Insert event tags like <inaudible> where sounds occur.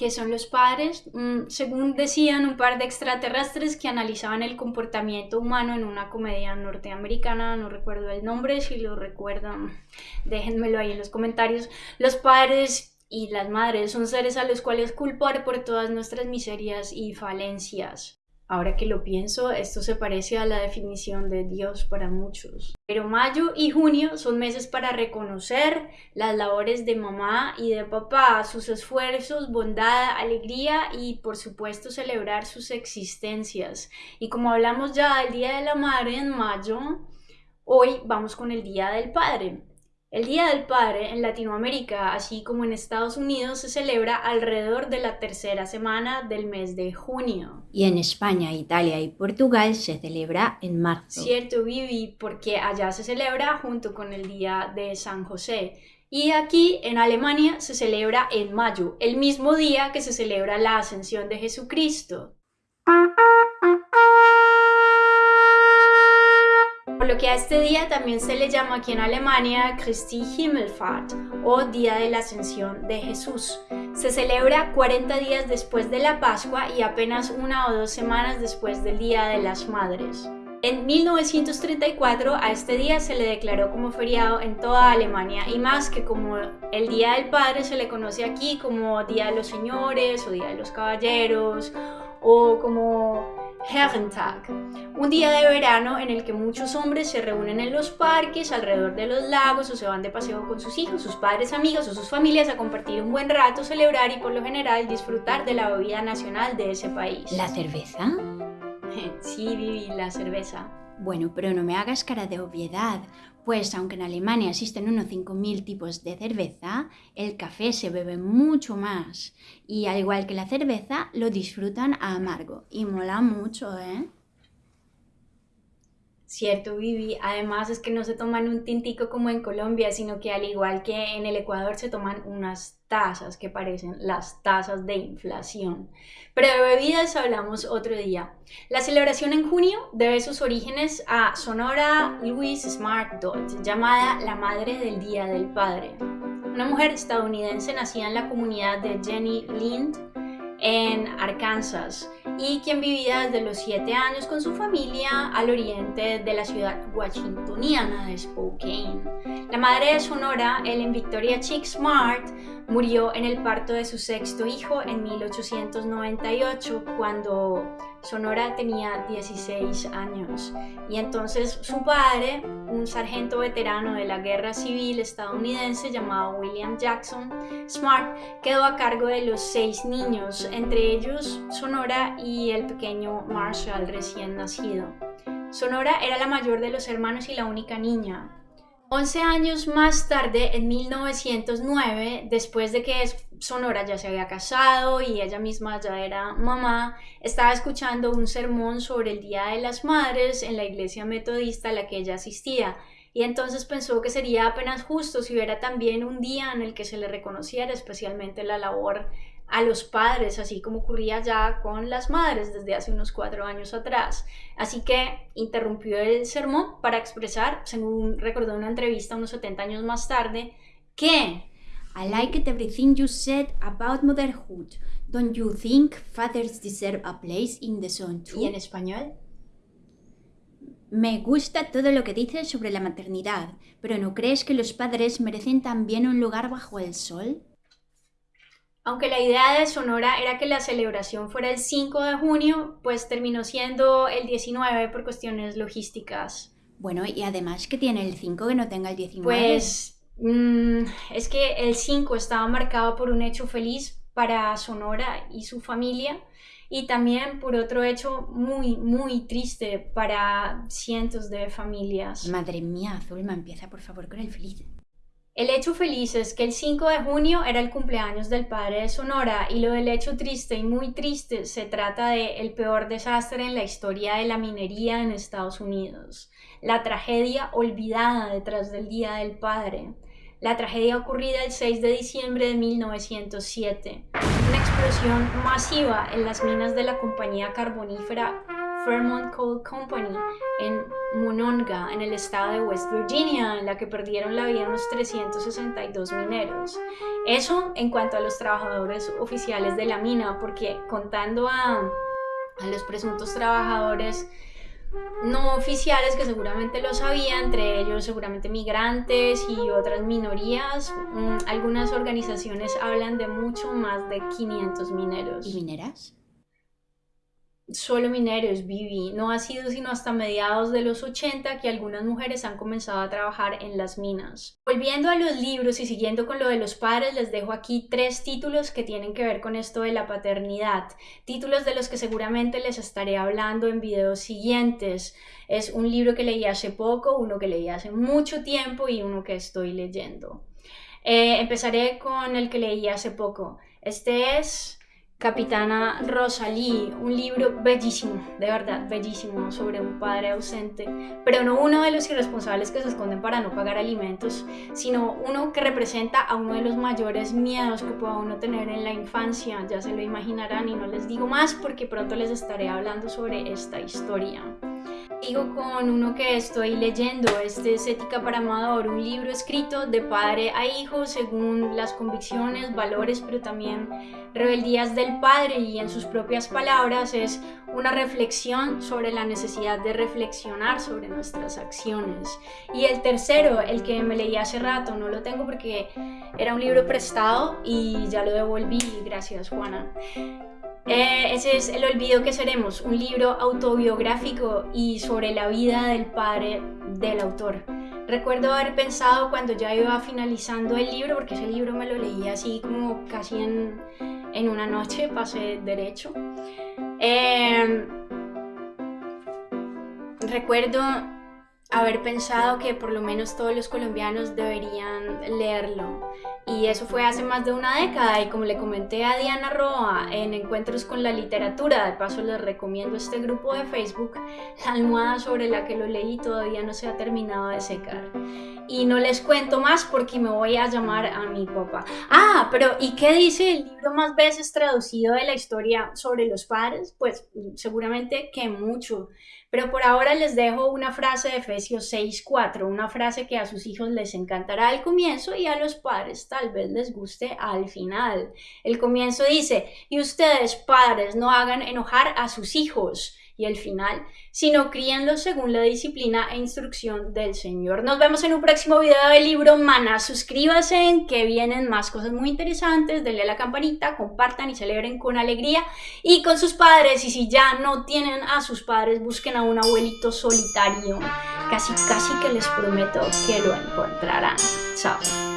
¿Qué son los padres? Mm, según decían un par de extraterrestres que analizaban el comportamiento humano en una comedia norteamericana, no recuerdo el nombre, si lo recuerdan, déjenmelo ahí en los comentarios. Los padres y las madres son seres a los cuales culpar por todas nuestras miserias y falencias. Ahora que lo pienso, esto se parece a la definición de Dios para muchos. Pero mayo y junio son meses para reconocer las labores de mamá y de papá, sus esfuerzos, bondad, alegría y por supuesto celebrar sus existencias. Y como hablamos ya del Día de la Madre en mayo, hoy vamos con el Día del Padre. El Día del Padre en Latinoamérica, así como en Estados Unidos, se celebra alrededor de la tercera semana del mes de junio. Y en España, Italia y Portugal se celebra en marzo. Cierto, Vivi, porque allá se celebra junto con el Día de San José. Y aquí en Alemania se celebra en mayo, el mismo día que se celebra la ascensión de Jesucristo. Lo que a este día también se le llama aquí en Alemania Christi Himmelfahrt o Día de la Ascensión de Jesús. Se celebra 40 días después de la Pascua y apenas una o dos semanas después del Día de las Madres. En 1934 a este día se le declaró como feriado en toda Alemania y más que como el Día del Padre se le conoce aquí como Día de los Señores o Día de los Caballeros o como Herrentag, un día de verano en el que muchos hombres se reúnen en los parques, alrededor de los lagos o se van de paseo con sus hijos, sus padres, amigos o sus familias a compartir un buen rato, celebrar y por lo general disfrutar de la bebida nacional de ese país. ¿La cerveza? <laughs> Sí, Vivi, la cerveza. Bueno, pero no me hagas cara de obviedad, pues aunque en Alemania existen unos 5.000 tipos de cerveza, el café se bebe mucho más. Y al igual que la cerveza, lo disfrutan a amargo. Y mola mucho, ¿eh? Cierto, Vivi. Además es que no se toman un tintico como en Colombia, sino que al igual que en el Ecuador se toman unas tasas que parecen las tasas de inflación. Pero de bebidas hablamos otro día. La celebración en junio debe sus orígenes a Sonora Louise Smart Dodge, llamada la Madre del Día del Padre. Una mujer estadounidense nacida en la comunidad de Jenny Lind en Arkansas y quien vivía desde los 7 años con su familia al oriente de la ciudad washingtoniana de Spokane. La madre de Sonora, Ellen Victoria Chick Smart, murió en el parto de su sexto hijo en 1898 cuando Sonora tenía 16 años y entonces su padre, un sargento veterano de la guerra civil estadounidense llamado William Jackson Smart, quedó a cargo de los seis niños, entre ellos Sonora y el pequeño Marshall recién nacido. Sonora era la mayor de los hermanos y la única niña. 11 años más tarde, en 1909, después de que Sonora ya se había casado y ella misma ya era mamá, estaba escuchando un sermón sobre el Día de las Madres en la iglesia metodista a la que ella asistía. Y entonces pensó que sería apenas justo si hubiera también un día en el que se le reconociera especialmente la labor a los padres, así como ocurría ya con las madres desde hace unos cuatro años atrás. Así que interrumpió el sermón para expresar, según recordó una entrevista unos 70 años más tarde, que I like everything you said about motherhood. Don't you think fathers deserve a place in the sun too? ¿Y en español? Me gusta todo lo que dices sobre la maternidad, pero ¿no crees que los padres merecen también un lugar bajo el sol? Aunque la idea de Sonora era que la celebración fuera el 5 de junio, pues terminó siendo el 19 por cuestiones logísticas. Bueno, y además que tiene el 5 que no tenga el 19. Pues mm, es que el 5 estaba marcado por un hecho feliz para Sonora y su familia y también por otro hecho muy, muy triste para cientos de familias. Madre mía, Zulma, empieza por favor con el feliz. El hecho feliz es que el 5 de junio era el cumpleaños del padre de Sonora y lo del hecho triste y muy triste se trata de el peor desastre en la historia de la minería en Estados Unidos, la tragedia olvidada detrás del Día del Padre, la tragedia ocurrida el 6 de diciembre de 1907, una explosión masiva en las minas de la compañía carbonífera Fairmont Coal Company en Monongah, en el estado de West Virginia, en la que perdieron la vida unos 362 mineros. Eso en cuanto a los trabajadores oficiales de la mina, porque contando a los presuntos trabajadores no oficiales que seguramente lo sabían, entre ellos seguramente migrantes y otras minorías. Mm, algunas organizaciones hablan de mucho más de 500 mineros. ¿Y mineras? Solo mineros, Vivi. No ha sido sino hasta mediados de los 80 que algunas mujeres han comenzado a trabajar en las minas. Volviendo a los libros y siguiendo con lo de los padres, les dejo aquí tres títulos que tienen que ver con esto de la paternidad. Títulos de los que seguramente les estaré hablando en videos siguientes. Es un libro que leí hace poco, uno que leí hace mucho tiempo y uno que estoy leyendo. Eh, empezaré con el que leí hace poco. Este es Capitana Rosalí, un libro bellísimo, de verdad, bellísimo, sobre un padre ausente, pero no uno de los irresponsables que se esconden para no pagar alimentos, sino uno que representa a uno de los mayores miedos que pueda uno tener en la infancia, ya se lo imaginarán y no les digo más porque pronto les estaré hablando sobre esta historia. Sigo con uno que estoy leyendo, este es Ética para Amador, un libro escrito de padre a hijo según las convicciones, valores, pero también rebeldías del padre y en sus propias palabras es una reflexión sobre la necesidad de reflexionar sobre nuestras acciones. Y el tercero, el que me leí hace rato, no lo tengo porque era un libro prestado y ya lo devolví, gracias Juana. Eh, ese es El olvido que seremos, un libro autobiográfico y sobre la vida del padre del autor. Recuerdo haber pensado cuando ya iba finalizando el libro, porque ese libro me lo leí así como casi en, en una noche, pasé derecho. Eh, recuerdo haber pensado que por lo menos todos los colombianos deberían leerlo. Y eso fue hace más de una década y como le comenté a Diana Roa en Encuentros con la Literatura, de paso les recomiendo este grupo de Facebook, la almohada sobre la que lo leí todavía no se ha terminado de secar. Y no les cuento más porque me voy a llamar a mi papá. Ah, pero ¿y qué dice el libro más veces traducido de la historia sobre los padres? Pues seguramente que mucho. Pero por ahora les dejo una frase de Efesios 6:4, una frase que a sus hijos les encantará al comienzo y a los padres tal vez les guste al final. El comienzo dice, y ustedes padres no hagan enojar a sus hijos y el final, sino críenlos según la disciplina e instrucción del Señor. Nos vemos en un próximo video del libro Mana. Suscríbanse que vienen más cosas muy interesantes, denle a la campanita, compartan y celebren con alegría y con sus padres. Y si ya no tienen a sus padres, busquen a un abuelito solitario. Casi, casi que les prometo que lo encontrarán. Chao.